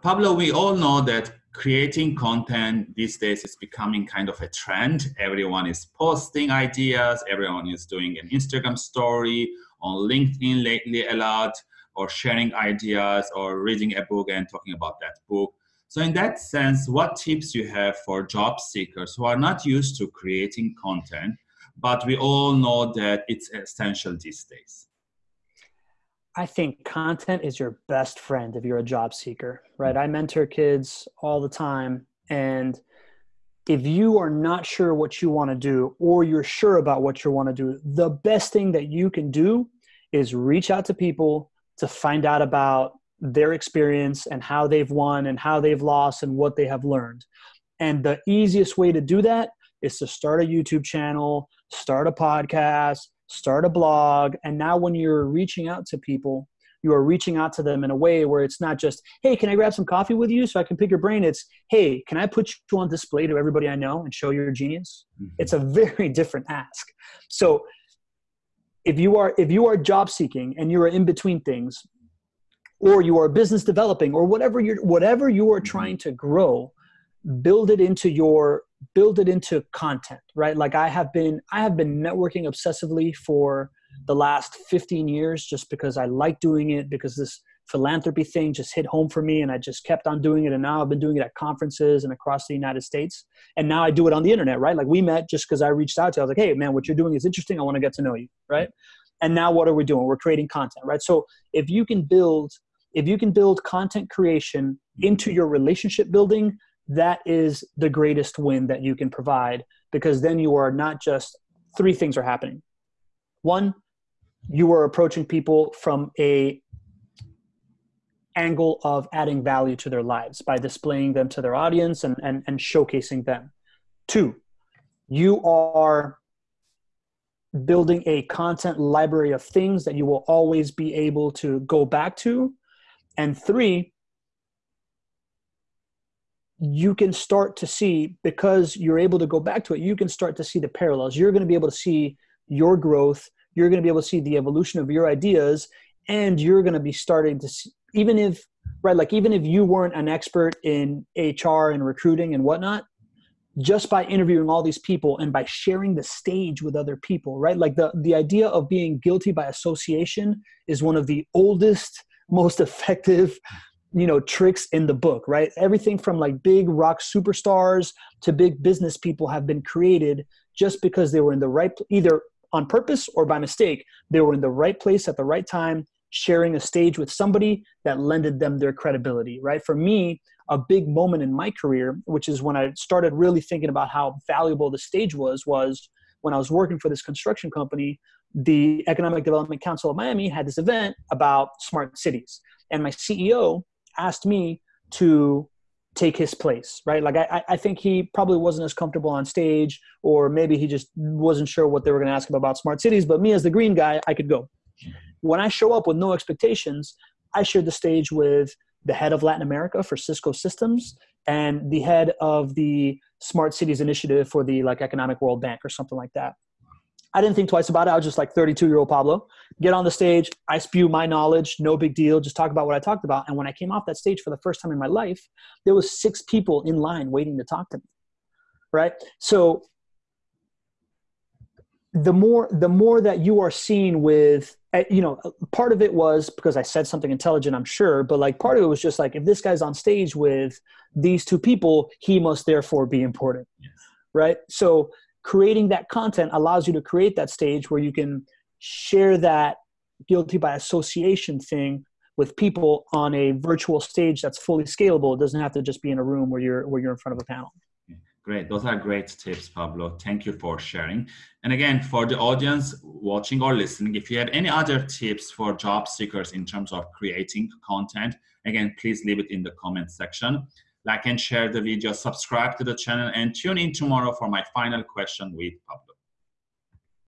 Pablo, we all know that creating content these days is becoming kind of a trend. Everyone is posting ideas, everyone is doing an Instagram story, on LinkedIn lately a lot, or sharing ideas, or reading a book and talking about that book. So in that sense, what tips you have for job seekers who are not used to creating content, but we all know that it's essential these days? I think content is your best friend if you're a job seeker, right? Mm. I mentor kids all the time. And if you are not sure what you want to do or you're sure about what you want to do, the best thing that you can do is reach out to people to find out about their experience and how they've won and how they've lost and what they have learned. And the easiest way to do that is to start a YouTube channel, start a podcast, start a blog. And now, when you're reaching out to people, you are reaching out to them in a way where it's not just, hey, can I grab some coffee with you so I can pick your brain? It's, hey, can I put you on display to everybody I know and show your genius? Mm-hmm. It's a very different ask. So, if you are if you are job seeking and you are in between things or you are business developing or whatever you're whatever you are mm-hmm. trying to grow build it into your build it into content right? Like i have been i have been networking obsessively for the last 15 years just because i like doing it because this philanthropy thing just hit home for me and i just kept on doing it. And now i've been doing it at conferences and across the united states. And now i do it on the internet right? Like we met just because i reached out to you. i was like hey man what you're doing is interesting. I want to get to know you right? And now what are we doing? We're creating content right? So if you can build if you can build content creation into your relationship building that is the greatest win that you can provide because then you are not just three things are happening. One, you are approaching people from a angle of adding value to their lives by displaying them to their audience and, and, and showcasing them. Two, you are building a content library of things that you will always be able to go back to. And three, you can start to see because you're able to go back to it you can start to see the parallels. You're going to be able to see your growth you're going to be able to see the evolution of your ideas and you're going to be starting to see even if right like even if you weren't an expert in hr and recruiting and whatnot just by interviewing all these people and by sharing the stage with other people right? Like the the idea of being guilty by association is one of the oldest most effective you know tricks in the book right? Everything from like big rock superstars to big business people have been created just because they were in the right either on purpose or by mistake they were in the right place at the right time sharing a stage with somebody that lended them their credibility right? For me a big moment in my career which is when i started really thinking about how valuable the stage was was when i was working for this construction company the economic development council of miami had this event about smart cities. And my ceo asked me to take his place, right? Like I, I think he probably wasn't as comfortable on stage, or maybe he just wasn't sure what they were going to ask him about smart cities. But me as the green guy, I could go. When I show up with no expectations, I shared the stage with the head of Latin America for Cisco Systems and the head of the Smart Cities Initiative for the like Economic World Bank or something like that. I didn't think twice about it. I was just like 32 year old Pablo. Get on the stage, I spew my knowledge, no big deal, just talk about what I talked about. And when I came off that stage for the first time in my life, there was six people in line waiting to talk to me. Right? So the more the more that you are seen with eh, you know part of it was because i said something intelligent i'm sure but like part of it was just like if this guy's on stage with these two people he must therefore be important yes. right so creating that content allows you to create that stage where you can share that guilty by association thing with people on a virtual stage that's fully scalable. It doesn't have to just be in a room where you're where you're in front of a panel. Great. Those are great tips, Pablo. Thank you for sharing. And again, for the audience watching or listening, if you have any other tips for job seekers in terms of creating content, again, please leave it in the comment section like and share the video, subscribe to the channel, and tune in tomorrow for my final question with Pablo.